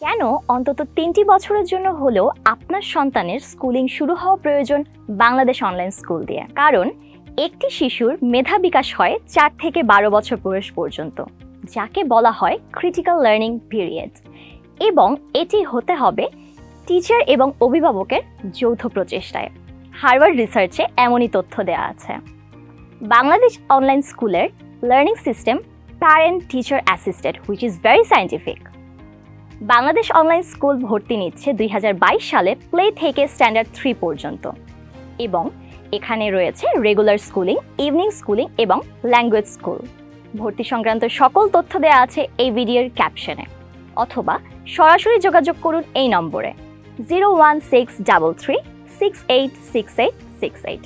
কেন অন্তত তিনটি বছরের জন্য হলেও আপনার সন্তানের স্কুলিং শুরু হওয়া প্রয়োজন বাংলাদেশ অনলাইন স্কুল দিয়ে? কারণ একটি শিশুর মেধা বিকাশ হয় চার থেকে বারো বছর বয়স পর্যন্ত, যাকে বলা হয় ক্রিটিক্যাল লার্নিং পিরিয়ড এবং এটি হতে হবে টিচার এবং অভিভাবকের যৌথ প্রচেষ্টায়। হার্ভার্ড রিসার্চে এমনই তথ্য দেওয়া আছে। বাংলাদেশ অনলাইন স্কুলের learning system parent teacher assisted which is very scientific Bangladesh online school ভর্তি নিচ্ছে দুই হাজার বাইশ সালে প্লে থেকে স্ট্যান্ডার্ড থ্রি পর্যন্ত। এবং এখানে রয়েছে রেগুলার স্কুলিং, ইভিনিং স্কুলিং এবং ল্যাঙ্গুয়েজ স্কুল। ভর্তি সংক্রান্ত সকল তথ্য দেওয়া আছে এই ভিডিওর ক্যাপশনে। অথবা সরাসরি যোগাযোগ করুন এই নম্বরে। Zero one six double three, six eight six eight six eight.